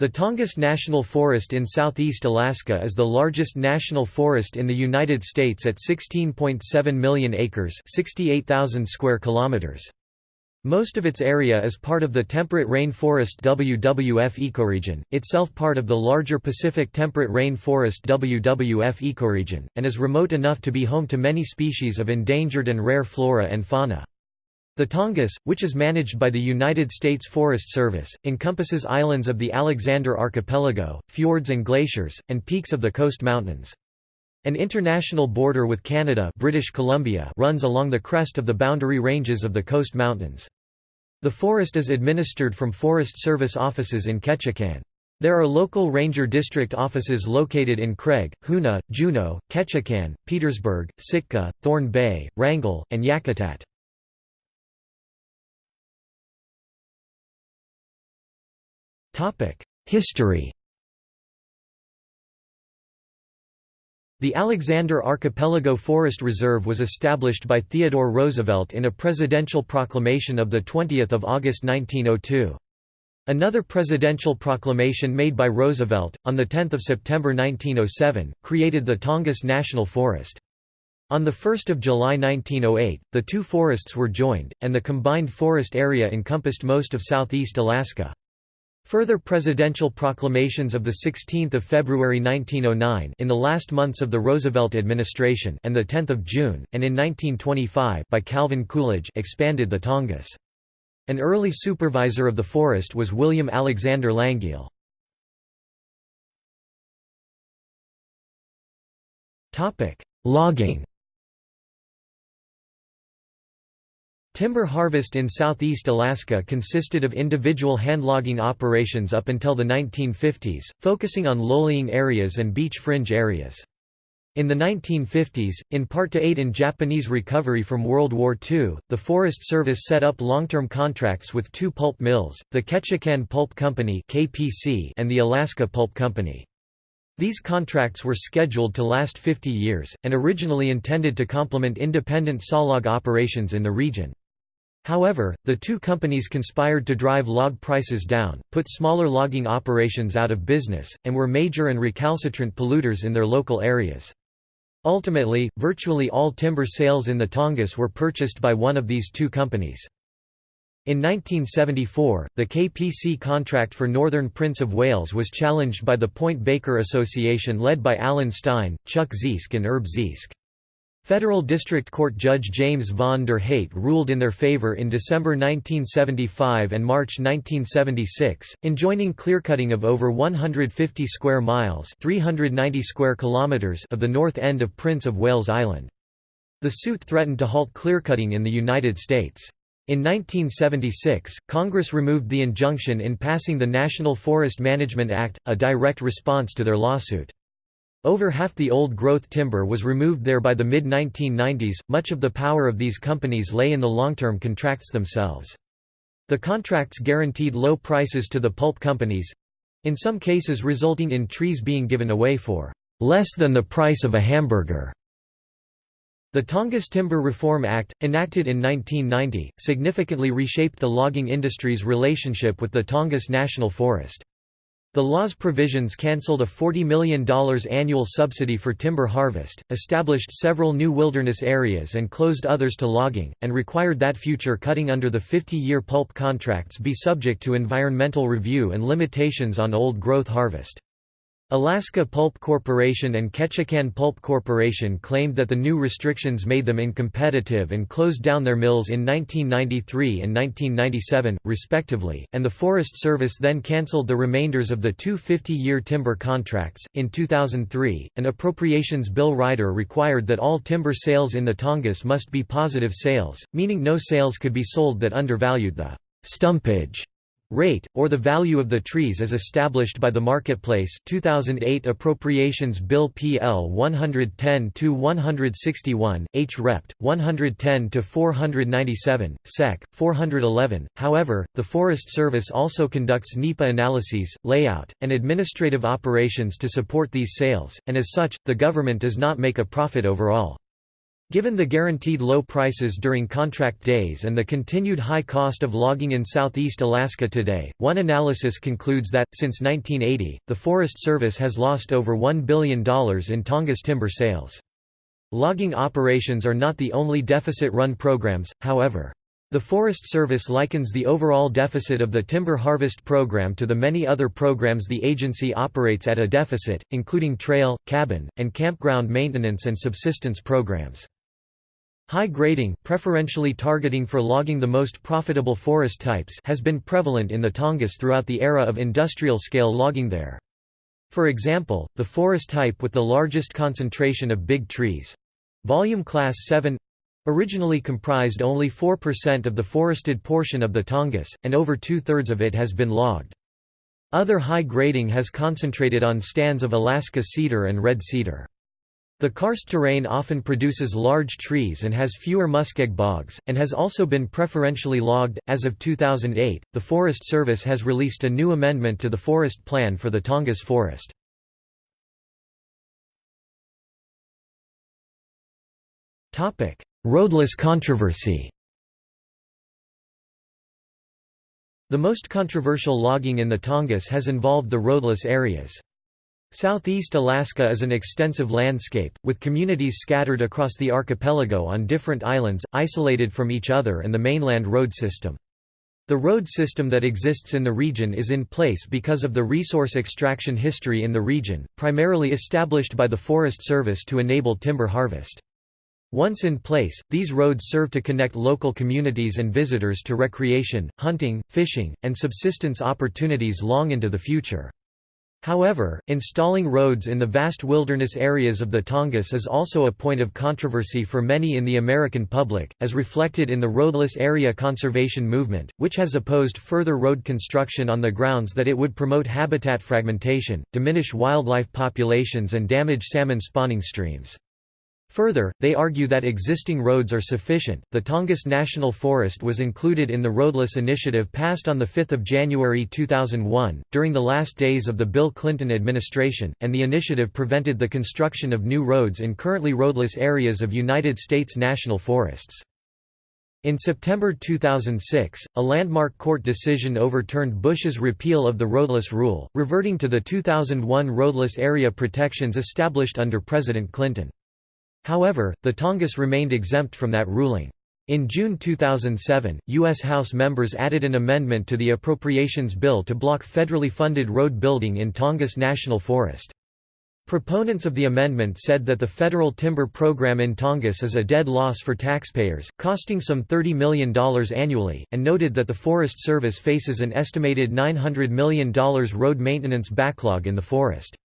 The Tongass National Forest in southeast Alaska is the largest national forest in the United States at 16.7 million acres 68,000 square kilometers. Most of its area is part of the temperate rainforest WWF ecoregion, itself part of the larger Pacific temperate rainforest WWF ecoregion, and is remote enough to be home to many species of endangered and rare flora and fauna. The Tongass, which is managed by the United States Forest Service, encompasses islands of the Alexander Archipelago, fjords and glaciers, and peaks of the coast mountains. An international border with Canada British Columbia runs along the crest of the boundary ranges of the coast mountains. The forest is administered from Forest Service offices in Ketchikan. There are local ranger district offices located in Craig, Hoonah, Juneau, Ketchikan, Petersburg, Sitka, Thorn Bay, Wrangell, and Yakutat. History The Alexander Archipelago Forest Reserve was established by Theodore Roosevelt in a presidential proclamation of 20 August 1902. Another presidential proclamation made by Roosevelt, on 10 September 1907, created the Tongass National Forest. On 1 July 1908, the two forests were joined, and the combined forest area encompassed most of southeast Alaska. Further presidential proclamations of 16 February 1909 in the last months of the Roosevelt administration and 10 June, and in 1925 by Calvin Coolidge expanded the Tongass. An early supervisor of the forest was William Alexander Langille. Logging Timber harvest in southeast Alaska consisted of individual handlogging operations up until the 1950s, focusing on low-lying areas and beach fringe areas. In the 1950s, in part to aid in Japanese recovery from World War II, the Forest Service set up long-term contracts with two pulp mills, the Ketchikan Pulp Company (KPC) and the Alaska Pulp Company. These contracts were scheduled to last 50 years, and originally intended to complement independent sawlog operations in the region. However, the two companies conspired to drive log prices down, put smaller logging operations out of business, and were major and recalcitrant polluters in their local areas. Ultimately, virtually all timber sales in the Tongass were purchased by one of these two companies. In 1974, the KPC contract for Northern Prince of Wales was challenged by the Point Baker Association led by Alan Stein, Chuck Ziesk and Herb Ziesk. Federal District Court Judge James von der Heydt ruled in their favor in December 1975 and March 1976, enjoining clearcutting of over 150 square miles 390 square kilometers of the north end of Prince of Wales Island. The suit threatened to halt clearcutting in the United States. In 1976, Congress removed the injunction in passing the National Forest Management Act, a direct response to their lawsuit. Over half the old-growth timber was removed there by the mid-1990s. Much of the power of these companies lay in the long-term contracts themselves. The contracts guaranteed low prices to the pulp companies—in some cases resulting in trees being given away for less than the price of a hamburger. The Tongass Timber Reform Act, enacted in 1990, significantly reshaped the logging industry's relationship with the Tongass National Forest. The law's provisions cancelled a $40 million annual subsidy for timber harvest, established several new wilderness areas and closed others to logging, and required that future cutting under the 50-year pulp contracts be subject to environmental review and limitations on old-growth harvest. Alaska Pulp Corporation and Ketchikan Pulp Corporation claimed that the new restrictions made them incompetitive and closed down their mills in 1993 and 1997, respectively, and the Forest Service then cancelled the remainders of the two 50-year timber contracts. In 2003, an appropriations bill rider required that all timber sales in the Tongass must be positive sales, meaning no sales could be sold that undervalued the stumpage rate, or the value of the trees as established by the marketplace 2008 Appropriations Bill PL One hundred ten to one hundred sixty one, H. Rept. 110-497, Sec. 411. However, the Forest Service also conducts NEPA analyses, layout, and administrative operations to support these sales, and as such, the government does not make a profit overall. Given the guaranteed low prices during contract days and the continued high cost of logging in southeast Alaska today, one analysis concludes that, since 1980, the Forest Service has lost over $1 billion in Tongass timber sales. Logging operations are not the only deficit-run programs, however. The Forest Service likens the overall deficit of the timber harvest program to the many other programs the agency operates at a deficit, including trail, cabin, and campground maintenance and subsistence programs. High grading preferentially targeting for logging the most profitable forest types has been prevalent in the Tongass throughout the era of industrial-scale logging there. For example, the forest type with the largest concentration of big trees—volume class 7 originally comprised only 4% of the forested portion of the Tongass, and over two-thirds of it has been logged. Other high grading has concentrated on stands of Alaska cedar and red cedar. The karst terrain often produces large trees and has fewer muskeg bogs, and has also been preferentially logged. As of 2008, the Forest Service has released a new amendment to the forest plan for the Tongass forest. Roadless controversy The most controversial logging in the Tongass has involved the roadless areas. Southeast Alaska is an extensive landscape, with communities scattered across the archipelago on different islands, isolated from each other and the mainland road system. The road system that exists in the region is in place because of the resource extraction history in the region, primarily established by the Forest Service to enable timber harvest. Once in place, these roads serve to connect local communities and visitors to recreation, hunting, fishing, and subsistence opportunities long into the future. However, installing roads in the vast wilderness areas of the Tongass is also a point of controversy for many in the American public, as reflected in the roadless area conservation movement, which has opposed further road construction on the grounds that it would promote habitat fragmentation, diminish wildlife populations and damage salmon spawning streams. Further, they argue that existing roads are sufficient. The Tongass National Forest was included in the Roadless Initiative passed on 5 January 2001, during the last days of the Bill Clinton administration, and the initiative prevented the construction of new roads in currently roadless areas of United States national forests. In September 2006, a landmark court decision overturned Bush's repeal of the roadless rule, reverting to the 2001 roadless area protections established under President Clinton. However, the Tongass remained exempt from that ruling. In June 2007, U.S. House members added an amendment to the Appropriations Bill to block federally funded road building in Tongass National Forest. Proponents of the amendment said that the federal timber program in Tongass is a dead loss for taxpayers, costing some $30 million annually, and noted that the Forest Service faces an estimated $900 million road maintenance backlog in the forest.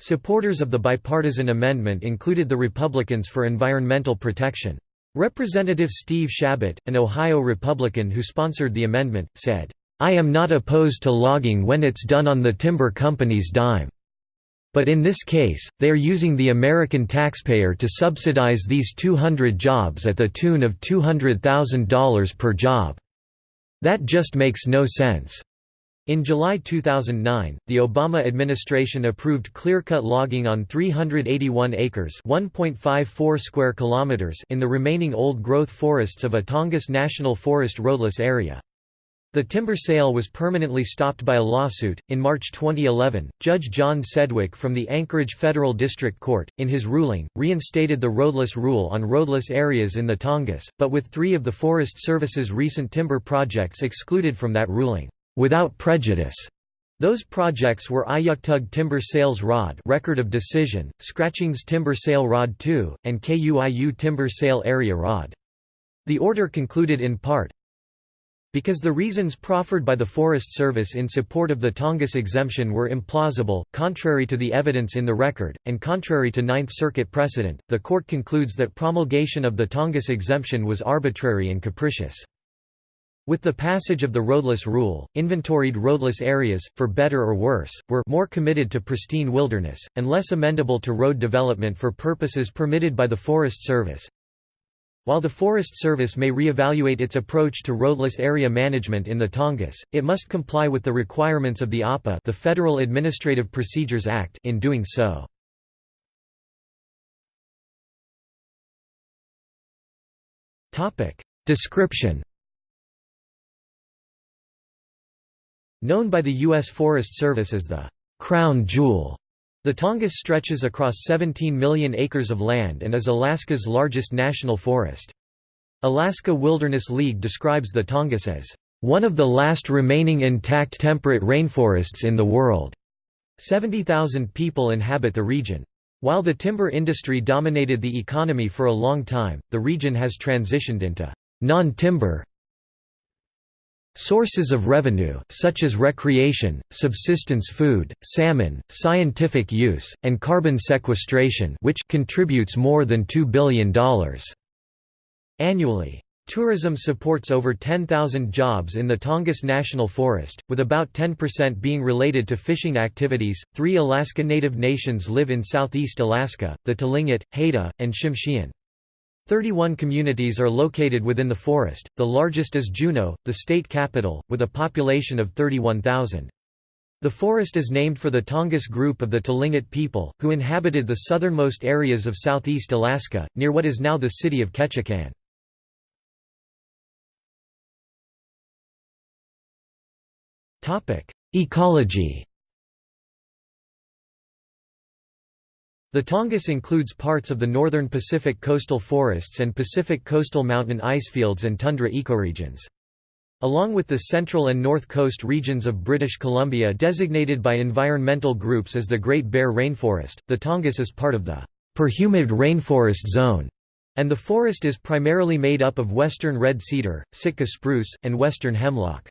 Supporters of the bipartisan amendment included the Republicans for Environmental Protection. Representative Steve Chabot, an Ohio Republican who sponsored the amendment, said, I am not opposed to logging when it's done on the timber company's dime. But in this case, they are using the American taxpayer to subsidize these 200 jobs at the tune of $200,000 per job. That just makes no sense. In July 2009, the Obama administration approved clear-cut logging on 381 acres (1.54 square kilometers) in the remaining old-growth forests of a Tongass National Forest roadless area. The timber sale was permanently stopped by a lawsuit. In March 2011, Judge John Sedgwick from the Anchorage Federal District Court, in his ruling, reinstated the roadless rule on roadless areas in the Tongass, but with three of the Forest Service's recent timber projects excluded from that ruling without prejudice. Those projects were Iyuktug Timber Sales Rod Record of Decision, Scratchings Timber Sale Rod 2, and KUIU Timber Sale Area Rod. The order concluded in part, because the reasons proffered by the Forest Service in support of the Tongass exemption were implausible, contrary to the evidence in the record, and contrary to Ninth Circuit precedent, the court concludes that promulgation of the Tongass exemption was arbitrary and capricious. With the passage of the roadless rule, inventoried roadless areas, for better or worse, were more committed to pristine wilderness, and less amendable to road development for purposes permitted by the Forest Service. While the Forest Service may re-evaluate its approach to roadless area management in the Tongass, it must comply with the requirements of the APA the Federal Administrative Procedures Act in doing so. Description Known by the U.S. Forest Service as the «crown jewel», the Tongass stretches across 17 million acres of land and is Alaska's largest national forest. Alaska Wilderness League describes the Tongass as one of the last remaining intact temperate rainforests in the world. 70,000 people inhabit the region. While the timber industry dominated the economy for a long time, the region has transitioned into non-timber Sources of revenue, such as recreation, subsistence food, salmon, scientific use, and carbon sequestration which contributes more than $2 billion annually. Tourism supports over 10,000 jobs in the Tongass National Forest, with about 10% being related to fishing activities. Three Alaska Native nations live in southeast Alaska the Tlingit, Haida, and Tsimshian. 31 communities are located within the forest, the largest is Juneau, the state capital, with a population of 31,000. The forest is named for the Tongass group of the Tlingit people, who inhabited the southernmost areas of southeast Alaska, near what is now the city of Ketchikan. Ecology The Tongass includes parts of the northern Pacific coastal forests and Pacific coastal mountain icefields and tundra ecoregions. Along with the central and north coast regions of British Columbia designated by environmental groups as the Great Bear Rainforest, the Tongass is part of the perhumid rainforest zone, and the forest is primarily made up of western red cedar, Sitka spruce, and western hemlock.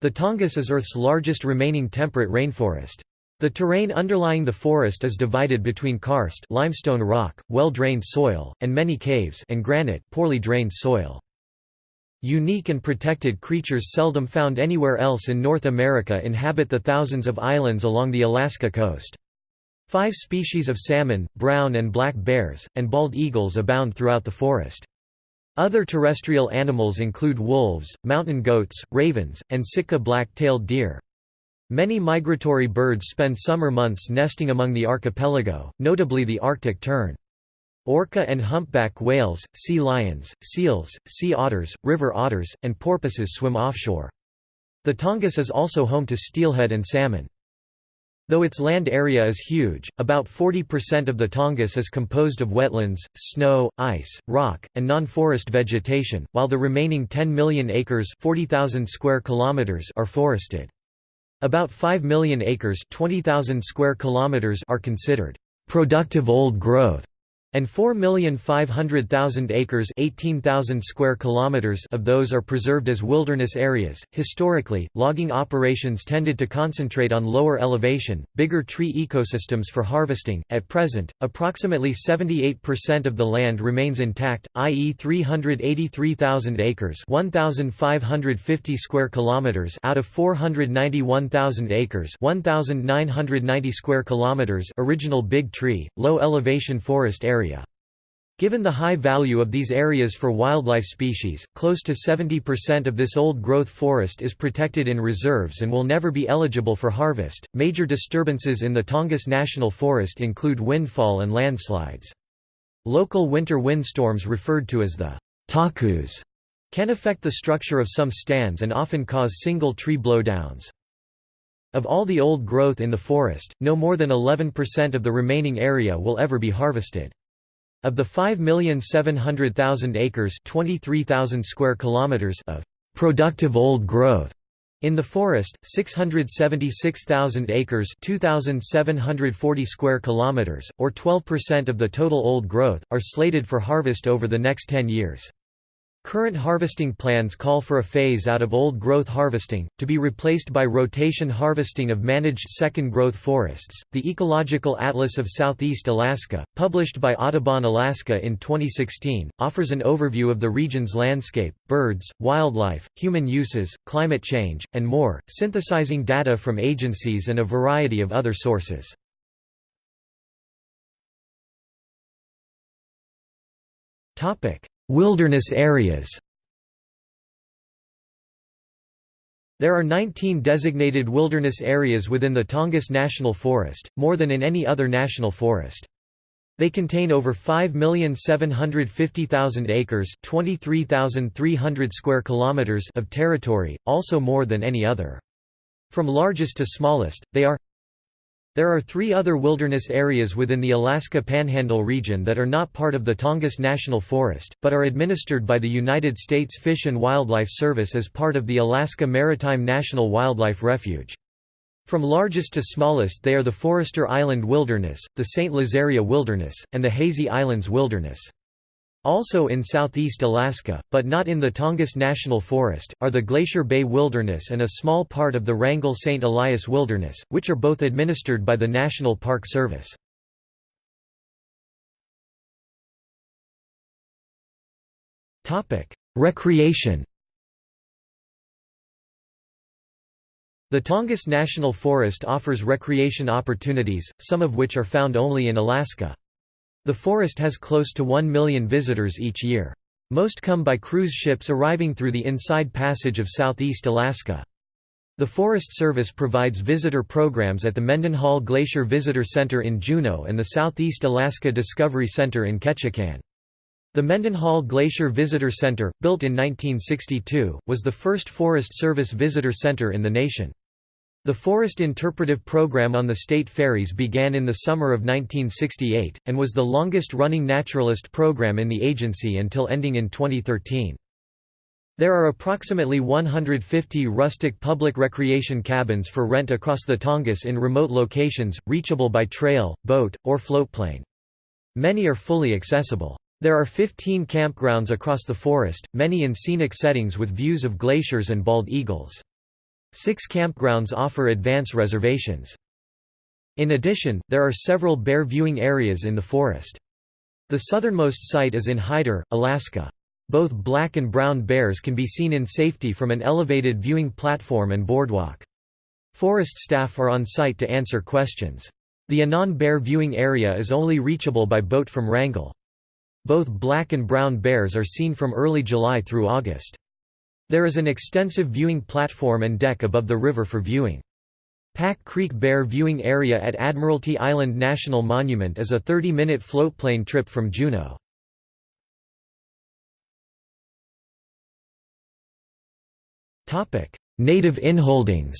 The Tongass is Earth's largest remaining temperate rainforest. The terrain underlying the forest is divided between karst limestone rock, well-drained soil, and many caves and granite poorly drained soil. Unique and protected creatures seldom found anywhere else in North America inhabit the thousands of islands along the Alaska coast. Five species of salmon, brown and black bears, and bald eagles abound throughout the forest. Other terrestrial animals include wolves, mountain goats, ravens, and Sitka black-tailed deer. Many migratory birds spend summer months nesting among the archipelago, notably the Arctic tern. Orca and humpback whales, sea lions, seals, sea otters, river otters, and porpoises swim offshore. The Tongass is also home to steelhead and salmon. Though its land area is huge, about 40% of the Tongass is composed of wetlands, snow, ice, rock, and non-forest vegetation, while the remaining 10 million acres 40,000 square kilometers are forested. About 5 million acres 20,000 square kilometers are considered productive old growth and 4,500,000 acres 18,000 square kilometers of those are preserved as wilderness areas. Historically, logging operations tended to concentrate on lower elevation, bigger tree ecosystems for harvesting. At present, approximately 78% of the land remains intact, i.e. 383,000 acres 1,550 square kilometers out of 491,000 acres 1,990 square kilometers original big tree, low elevation forest area area. Given the high value of these areas for wildlife species, close to 70% of this old growth forest is protected in reserves and will never be eligible for harvest. Major disturbances in the Tongass National Forest include windfall and landslides. Local winter windstorms referred to as the takus can affect the structure of some stands and often cause single tree blowdowns. Of all the old growth in the forest, no more than 11% of the remaining area will ever be harvested. Of the 5,700,000 acres 23,000 square kilometers of «productive old growth» in the forest, 676,000 acres 2,740 square kilometers, or 12% of the total old growth, are slated for harvest over the next 10 years. Current harvesting plans call for a phase out of old growth harvesting, to be replaced by rotation harvesting of managed second growth forests. The Ecological Atlas of Southeast Alaska, published by Audubon Alaska in 2016, offers an overview of the region's landscape, birds, wildlife, human uses, climate change, and more, synthesizing data from agencies and a variety of other sources. Topic: Wilderness areas There are 19 designated wilderness areas within the Tongass National Forest, more than in any other national forest. They contain over 5,750,000 acres, 23,300 square kilometers of territory, also more than any other. From largest to smallest, they are There are three other wilderness areas within the Alaska Panhandle region that are not part of the Tongass National Forest, but are administered by the United States Fish and Wildlife Service as part of the Alaska Maritime National Wildlife Refuge. From largest to smallest they are the Forester Island Wilderness, the St. Lazaria Wilderness, and the Hazy Islands Wilderness. Also in southeast Alaska, but not in the Tongass National Forest, are the Glacier Bay Wilderness and a small part of the Wrangell St. Elias Wilderness, which are both administered by the National Park Service. Recreation The Tongass National Forest offers recreation opportunities, some of which are found only in Alaska. The forest has close to 1 million visitors each year. Most come by cruise ships arriving through the Inside Passage of southeast Alaska. The Forest Service provides visitor programs at the Mendenhall Glacier Visitor Center in Juneau and the Southeast Alaska Discovery Center in Ketchikan. The Mendenhall Glacier Visitor Center, built in 1962, was the first Forest Service visitor center in the nation. The Forest Interpretive Program on the state ferries began in the summer of 1968, and was the longest-running naturalist program in the agency until ending in 2013. There are approximately 150 rustic public recreation cabins for rent across the Tongass in remote locations, reachable by trail, boat, or floatplane. Many are fully accessible. There are 15 campgrounds across the forest, many in scenic settings with views of glaciers and bald eagles. Six campgrounds offer advance reservations. In addition, there are several bear viewing areas in the forest. The southernmost site is in Hyder, Alaska. Both black and brown bears can be seen in safety from an elevated viewing platform and boardwalk. Forest staff are on site to answer questions. The Anan Bear viewing area is only reachable by boat from Wrangell. Both black and brown bears are seen from early July through August. There is an extensive viewing platform and deck above the river for viewing. Pack Creek Bear Viewing Area at Admiralty Island National Monument is a 30-minute floatplane trip from Juneau. Native inholdings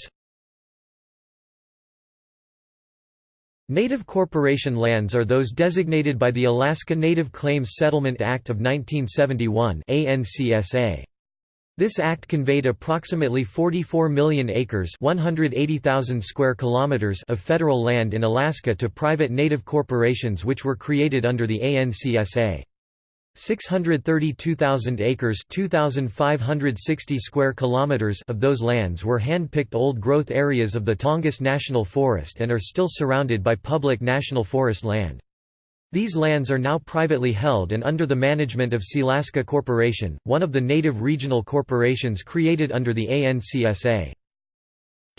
Native corporation lands are those designated by the Alaska Native Claims Settlement Act of 1971 ANCSA. This act conveyed approximately 44 million acres 180,000 square kilometers of federal land in Alaska to private native corporations which were created under the ANCSA. 632,000 acres 2,560 square kilometers of those lands were hand-picked old-growth areas of the Tongass National Forest and are still surrounded by public national forest land. These lands are now privately held and under the management of Sealaska Corporation, one of the native regional corporations created under the ANCSA.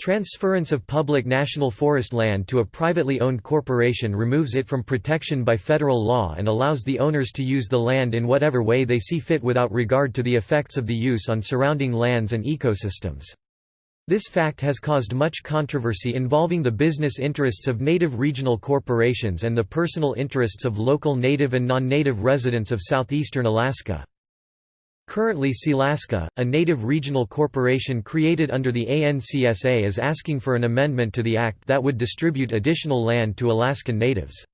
Transference of public national forest land to a privately owned corporation removes it from protection by federal law and allows the owners to use the land in whatever way they see fit without regard to the effects of the use on surrounding lands and ecosystems. This fact has caused much controversy involving the business interests of native regional corporations and the personal interests of local native and non-native residents of southeastern Alaska. Currently Sealaska, a native regional corporation created under the ANCSA is asking for an amendment to the act that would distribute additional land to Alaskan natives.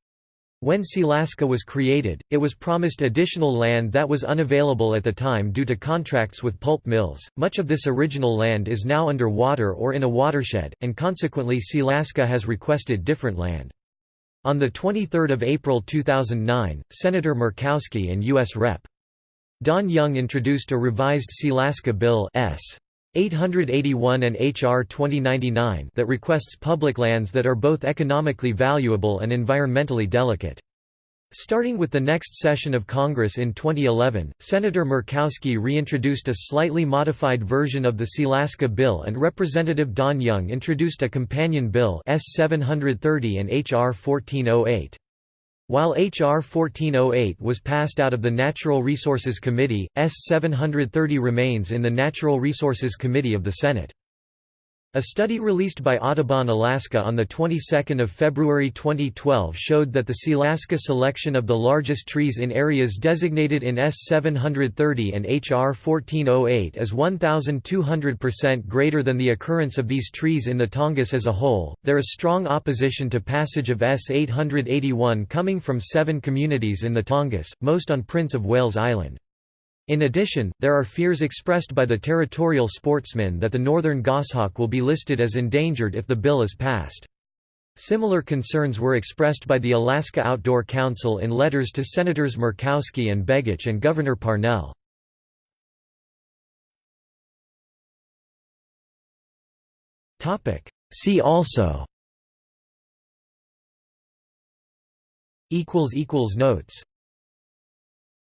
When Sealaska was created, it was promised additional land that was unavailable at the time due to contracts with pulp mills. Much of this original land is now under water or in a watershed, and consequently Sealaska has requested different land. On 23 April 2009, Senator Murkowski and U.S. Rep. Don Young introduced a revised Sealaska Bill S. 881 and H.R. 2099 that requests public lands that are both economically valuable and environmentally delicate. Starting with the next session of Congress in 2011, Senator Murkowski reintroduced a slightly modified version of the Sealaska bill and Representative Don Young introduced a companion bill S 730 and H.R. 1408. While H.R. 1408 was passed out of the Natural Resources Committee, S. 730 remains in the Natural Resources Committee of the Senate. A study released by Audubon Alaska on the 22nd of February 2012 showed that the Sealaska selection of the largest trees in areas designated in S730 and HR 1408 is 1200% greater than the occurrence of these trees in the Tongass as a whole. There is strong opposition to passage of S881 coming from 7 communities in the Tongass, most on Prince of Wales Island. In addition, there are fears expressed by the territorial sportsmen that the northern goshawk will be listed as endangered if the bill is passed. Similar concerns were expressed by the Alaska Outdoor Council in letters to Senators Murkowski and Begich and Governor Parnell. See also Notes